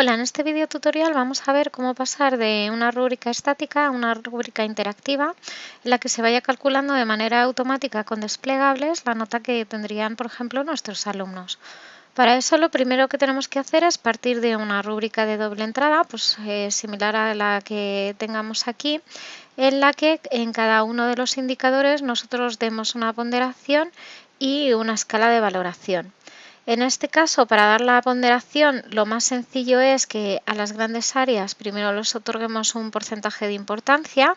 Hola, en este video tutorial vamos a ver cómo pasar de una rúbrica estática a una rúbrica interactiva en la que se vaya calculando de manera automática con desplegables la nota que tendrían, por ejemplo, nuestros alumnos. Para eso lo primero que tenemos que hacer es partir de una rúbrica de doble entrada, pues eh, similar a la que tengamos aquí, en la que en cada uno de los indicadores nosotros demos una ponderación y una escala de valoración. En este caso, para dar la ponderación, lo más sencillo es que a las grandes áreas primero les otorguemos un porcentaje de importancia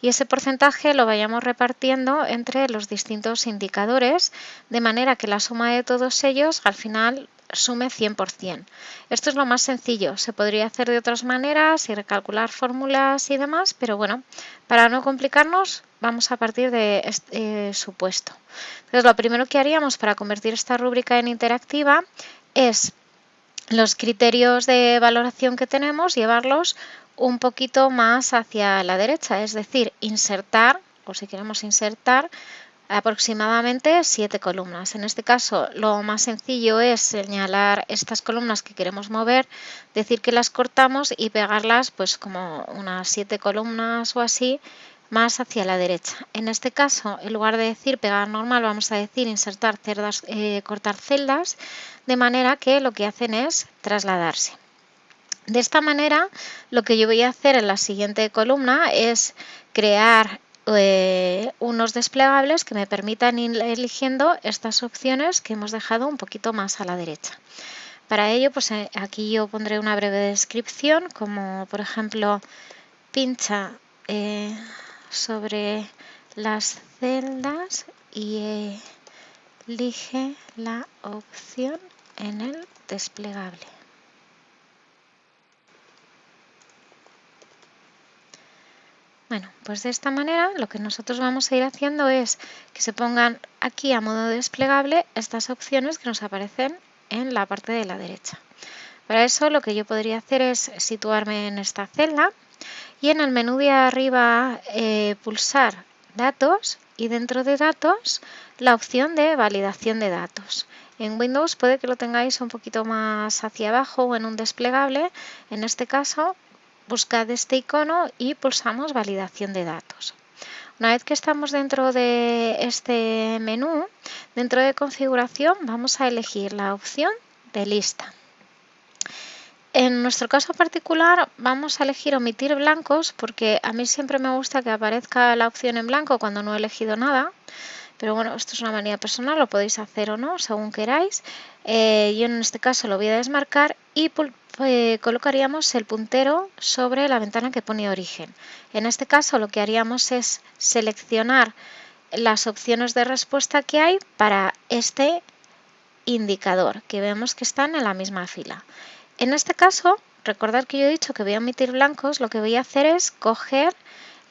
y ese porcentaje lo vayamos repartiendo entre los distintos indicadores, de manera que la suma de todos ellos al final sume 100%. Esto es lo más sencillo, se podría hacer de otras maneras y recalcular fórmulas y demás, pero bueno, para no complicarnos vamos a partir de este eh, supuesto. Entonces lo primero que haríamos para convertir esta rúbrica en interactiva es los criterios de valoración que tenemos, llevarlos un poquito más hacia la derecha, es decir, insertar, o si queremos insertar, aproximadamente siete columnas. En este caso, lo más sencillo es señalar estas columnas que queremos mover, decir que las cortamos y pegarlas pues como unas siete columnas o así más hacia la derecha. En este caso, en lugar de decir pegar normal, vamos a decir insertar cerdas, eh, cortar celdas, de manera que lo que hacen es trasladarse. De esta manera, lo que yo voy a hacer en la siguiente columna es crear eh, unos desplegables que me permitan ir eligiendo estas opciones que hemos dejado un poquito más a la derecha. Para ello, pues eh, aquí yo pondré una breve descripción, como por ejemplo, pincha eh, sobre las celdas y elige la opción en el desplegable. Bueno, pues de esta manera lo que nosotros vamos a ir haciendo es que se pongan aquí a modo desplegable estas opciones que nos aparecen en la parte de la derecha. Para eso lo que yo podría hacer es situarme en esta celda y en el menú de arriba eh, pulsar datos y dentro de datos la opción de validación de datos. En Windows puede que lo tengáis un poquito más hacia abajo o en un desplegable. En este caso buscad este icono y pulsamos validación de datos. Una vez que estamos dentro de este menú, dentro de configuración vamos a elegir la opción de lista. En nuestro caso particular vamos a elegir omitir blancos porque a mí siempre me gusta que aparezca la opción en blanco cuando no he elegido nada. Pero bueno, esto es una manía personal, lo podéis hacer o no, según queráis. Eh, yo en este caso lo voy a desmarcar y eh, colocaríamos el puntero sobre la ventana que pone origen. En este caso lo que haríamos es seleccionar las opciones de respuesta que hay para este indicador, que vemos que están en la misma fila. En este caso, recordad que yo he dicho que voy a omitir blancos, lo que voy a hacer es coger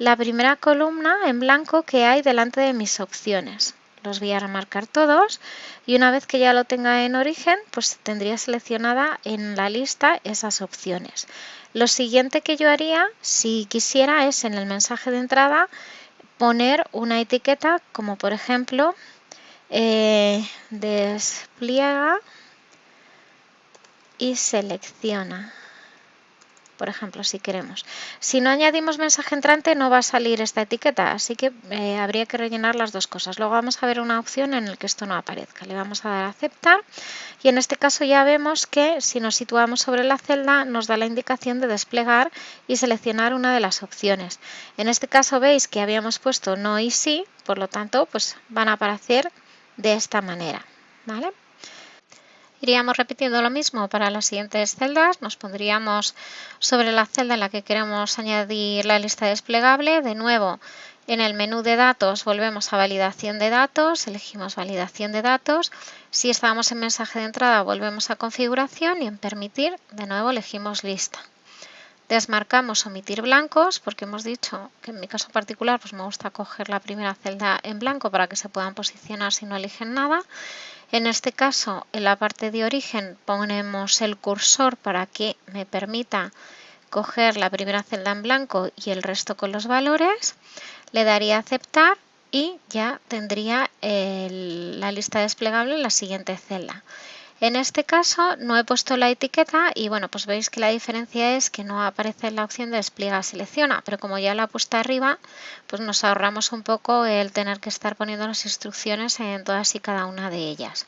la primera columna en blanco que hay delante de mis opciones los voy a remarcar todos y una vez que ya lo tenga en origen, pues tendría seleccionada en la lista esas opciones. Lo siguiente que yo haría, si quisiera, es en el mensaje de entrada poner una etiqueta como por ejemplo eh, despliega y selecciona por ejemplo, si queremos. Si no añadimos mensaje entrante no va a salir esta etiqueta, así que eh, habría que rellenar las dos cosas. Luego vamos a ver una opción en la que esto no aparezca. Le vamos a dar a aceptar y en este caso ya vemos que si nos situamos sobre la celda nos da la indicación de desplegar y seleccionar una de las opciones. En este caso veis que habíamos puesto no y sí, por lo tanto pues van a aparecer de esta manera. ¿vale? Iríamos repitiendo lo mismo para las siguientes celdas. Nos pondríamos sobre la celda en la que queremos añadir la lista desplegable. De nuevo, en el menú de datos volvemos a validación de datos, elegimos validación de datos. Si estábamos en mensaje de entrada volvemos a configuración y en permitir de nuevo elegimos lista. Desmarcamos omitir blancos porque hemos dicho que en mi caso particular pues me gusta coger la primera celda en blanco para que se puedan posicionar si no eligen nada. En este caso, en la parte de origen ponemos el cursor para que me permita coger la primera celda en blanco y el resto con los valores. Le daría aceptar y ya tendría la lista desplegable en la siguiente celda. En este caso no he puesto la etiqueta y bueno, pues veis que la diferencia es que no aparece la opción de despliega selecciona, pero como ya la he puesto arriba, pues nos ahorramos un poco el tener que estar poniendo las instrucciones en todas y cada una de ellas.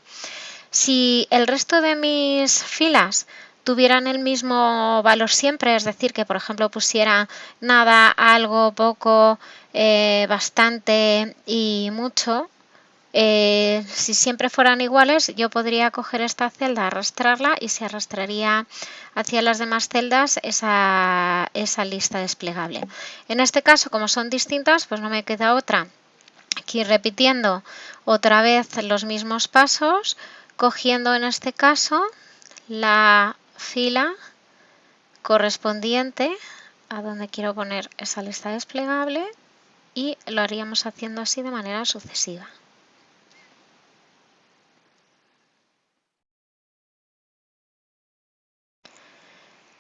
Si el resto de mis filas tuvieran el mismo valor siempre, es decir, que por ejemplo pusiera nada, algo, poco, eh, bastante y mucho, eh, si siempre fueran iguales, yo podría coger esta celda, arrastrarla y se arrastraría hacia las demás celdas esa, esa lista desplegable. En este caso, como son distintas, pues no me queda otra. Aquí repitiendo otra vez los mismos pasos, cogiendo en este caso la fila correspondiente a donde quiero poner esa lista desplegable y lo haríamos haciendo así de manera sucesiva.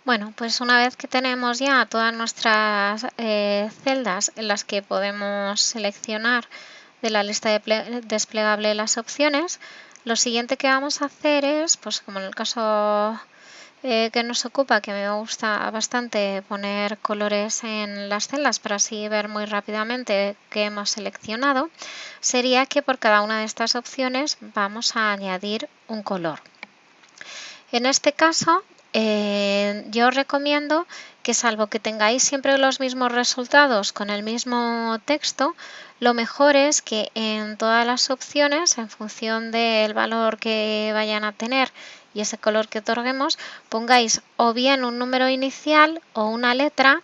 Bueno, pues una vez que tenemos ya todas nuestras eh, celdas en las que podemos seleccionar de la lista de desplegable las opciones, lo siguiente que vamos a hacer es, pues como en el caso eh, que nos ocupa, que me gusta bastante poner colores en las celdas para así ver muy rápidamente qué hemos seleccionado, sería que por cada una de estas opciones vamos a añadir un color. En este caso eh, yo recomiendo que salvo que tengáis siempre los mismos resultados con el mismo texto, lo mejor es que en todas las opciones, en función del valor que vayan a tener y ese color que otorguemos, pongáis o bien un número inicial o una letra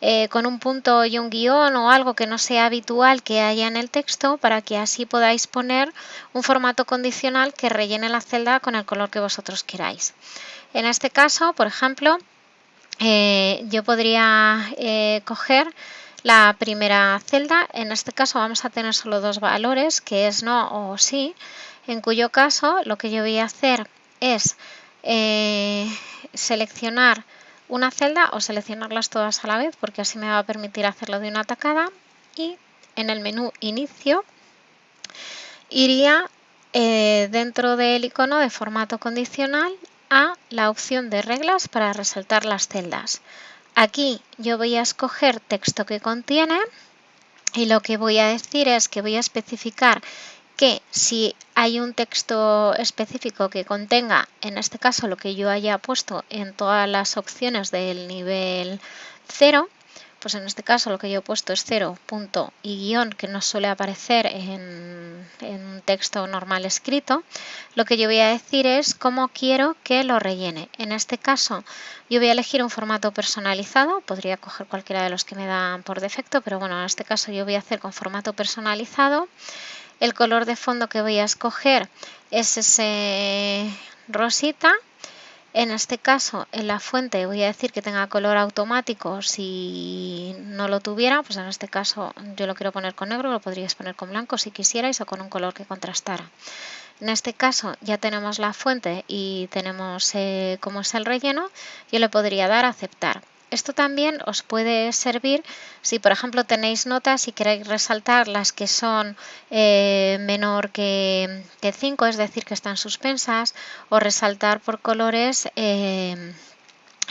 eh, con un punto y un guion o algo que no sea habitual que haya en el texto para que así podáis poner un formato condicional que rellene la celda con el color que vosotros queráis. En este caso, por ejemplo, eh, yo podría eh, coger la primera celda. En este caso vamos a tener solo dos valores, que es no o sí, en cuyo caso lo que yo voy a hacer es seleccionar una celda o seleccionarlas todas a la vez porque así me va a permitir hacerlo de una tacada y en el menú inicio iría eh, dentro del icono de formato condicional a la opción de reglas para resaltar las celdas. Aquí yo voy a escoger texto que contiene y lo que voy a decir es que voy a especificar que si hay un texto específico que contenga, en este caso lo que yo haya puesto en todas las opciones del nivel 0, pues en este caso lo que yo he puesto es 0, punto y guion, que no suele aparecer en, en, un texto normal escrito, lo que yo voy a decir es cómo quiero que lo rellene. En este caso yo voy a elegir un formato personalizado, podría coger cualquiera de los que me dan por defecto, pero bueno, en este caso yo voy a hacer con formato personalizado. El color de fondo que voy a escoger es ese rosita. En este caso, en la fuente voy a decir que tenga color automático. Si no lo tuviera, pues en este caso yo lo quiero poner con negro, lo podríais poner con blanco si quisierais o con un color que contrastara. En este caso ya tenemos la fuente y tenemos eh, cómo es el relleno. Yo le podría dar a aceptar. Esto también os puede servir si, por ejemplo, tenéis notas y queréis resaltar las que son eh, menor que, 5, es decir, que están suspensas, o resaltar por colores eh,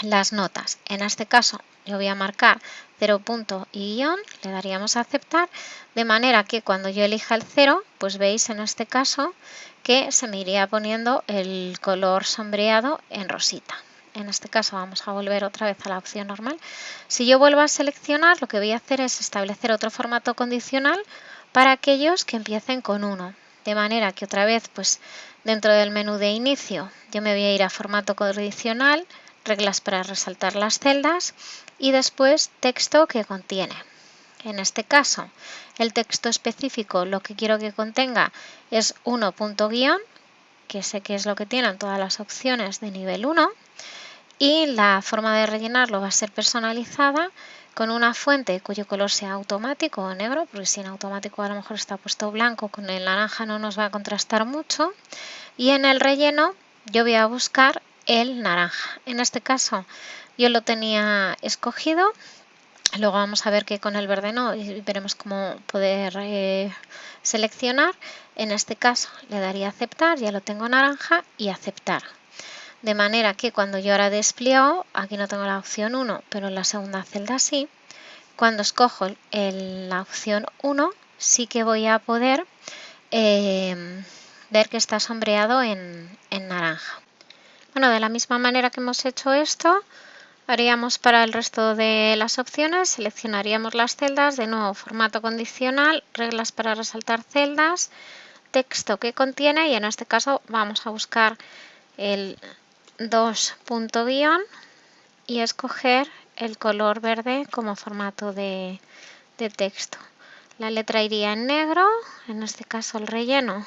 las notas. En este caso, yo voy a marcar 0 punto y guion, le daríamos a aceptar, de manera que cuando yo elija el 0, pues veis en este caso que se me iría poniendo el color sombreado en rosita en este caso vamos a volver otra vez a la opción normal. Si yo vuelvo a seleccionar, lo que voy a hacer es establecer otro formato condicional para aquellos que empiecen con 1. De manera que otra vez, pues dentro del menú de inicio, yo me voy a ir a formato condicional, reglas para resaltar las celdas y después texto que contiene. En este caso, el texto específico lo que quiero que contenga es 1 punto guion, que sé que es lo que tienen todas las opciones de nivel 1 y la forma de rellenarlo va a ser personalizada con una fuente cuyo color sea automático o negro, porque si en automático a lo mejor está puesto blanco, con el naranja no nos va a contrastar mucho. Y en el relleno yo voy a buscar el naranja. En este caso yo lo tenía escogido, Luego vamos a ver que con el verde no y veremos cómo poder eh, seleccionar. En este caso le daría aceptar, ya lo tengo naranja y aceptar. De manera que cuando yo ahora despliego, aquí no tengo la opción 1, pero en la segunda celda sí. Cuando escojo la opción 1, sí que voy a poder eh, ver que está sombreado en, en naranja. Bueno, de la misma manera que hemos hecho esto, haríamos para el resto de las opciones, seleccionaríamos las celdas, de nuevo formato condicional, reglas para resaltar celdas, texto que contiene y en este caso vamos a buscar el 2 punto guion y escoger el color verde como formato de, de texto. La letra iría en negro, en este caso el relleno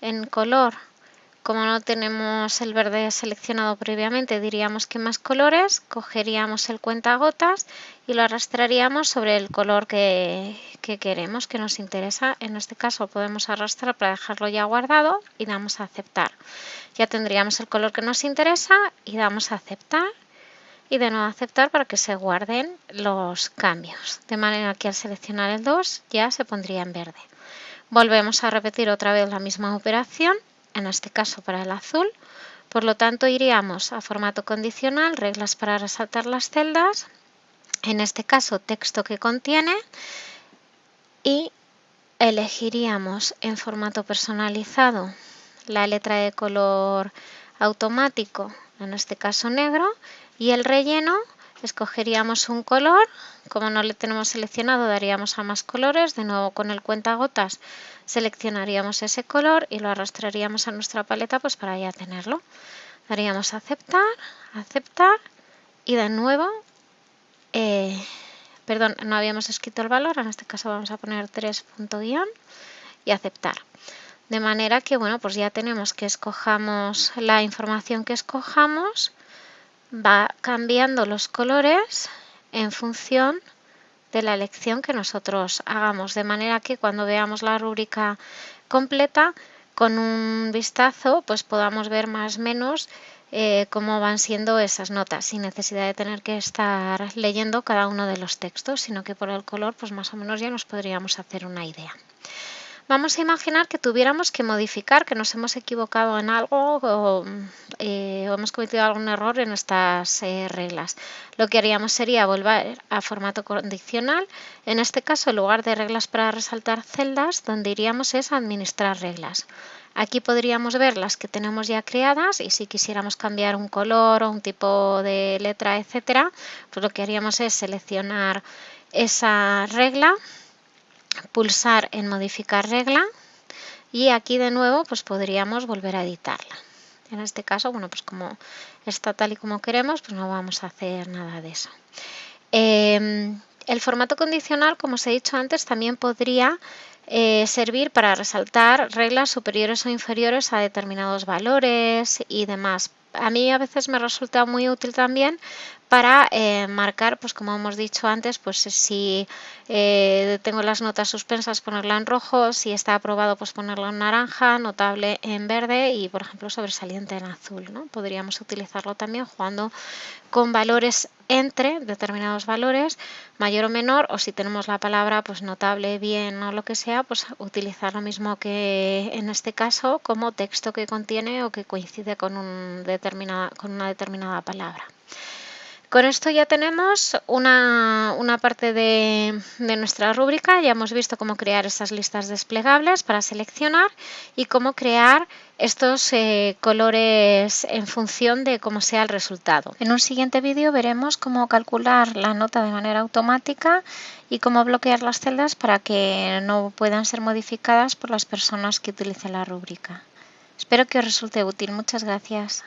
en color. Como no tenemos el verde seleccionado previamente, diríamos que más colores, cogeríamos el cuentagotas y lo arrastraríamos sobre el color que, que, queremos, que nos interesa. En este caso podemos arrastrar para dejarlo ya guardado y damos a aceptar. Ya tendríamos el color que nos interesa y damos a aceptar y de nuevo aceptar para que se guarden los cambios. De manera que al seleccionar el 2 ya se pondría en verde. Volvemos a repetir otra vez la misma operación, en este caso para el azul. Por lo tanto, iríamos a formato condicional, reglas para resaltar las celdas, en este caso texto que contiene, y elegiríamos en formato personalizado la letra de color automático, en este caso negro, y el relleno escogeríamos un color, como no le tenemos seleccionado daríamos a más colores, de nuevo con el cuentagotas seleccionaríamos ese color y lo arrastraríamos a nuestra paleta pues para ya tenerlo. Daríamos a aceptar, aceptar y de nuevo, eh, perdón, no habíamos escrito el valor, en este caso vamos a poner 3 guion y aceptar. De manera que, bueno, pues ya tenemos que escojamos la información que escojamos, va cambiando los colores en función de la elección que nosotros hagamos, de manera que cuando veamos la rúbrica completa, con un vistazo, pues podamos ver más o menos eh, cómo van siendo esas notas, sin necesidad de tener que estar leyendo cada uno de los textos, sino que por el color, pues más o menos ya nos podríamos hacer una idea. Vamos a imaginar que tuviéramos que modificar, que nos hemos equivocado en algo o, eh, hemos cometido algún error en estas eh, reglas. Lo que haríamos sería volver a formato condicional. En este caso, en lugar de reglas para resaltar celdas, donde iríamos es administrar reglas. Aquí podríamos ver las que tenemos ya creadas y si quisiéramos cambiar un color o un tipo de letra, etcétera, pues lo que haríamos es seleccionar esa regla pulsar en modificar regla y aquí de nuevo pues podríamos volver a editarla. En este caso, bueno, pues como está tal y como queremos, pues no vamos a hacer nada de eso. Em, el formato condicional, como os he dicho antes, también podría eh, servir para resaltar reglas superiores o inferiores a determinados valores y demás. A mí a veces me resulta muy útil también para eh, marcar, pues como hemos dicho antes, pues si eh, tengo las notas suspensas ponerla en rojo, si está aprobado pues ponerla en naranja, notable en verde y por ejemplo sobresaliente en azul. Podríamos utilizarlo también jugando con valores entre determinados valores, mayor o menor, o si tenemos la palabra pues notable, bien o lo que sea, pues utilizar lo mismo que en este caso como texto que contiene o que coincide con una determinada palabra. Con esto ya tenemos una, parte de, nuestra rúbrica, ya hemos visto cómo crear esas listas desplegables para seleccionar y cómo crear estos eh, colores en función de cómo sea el resultado. En un siguiente vídeo veremos cómo calcular la nota de manera automática y cómo bloquear las celdas para que no puedan ser modificadas por las personas que utilicen la rúbrica. Espero que os resulte útil. Muchas gracias.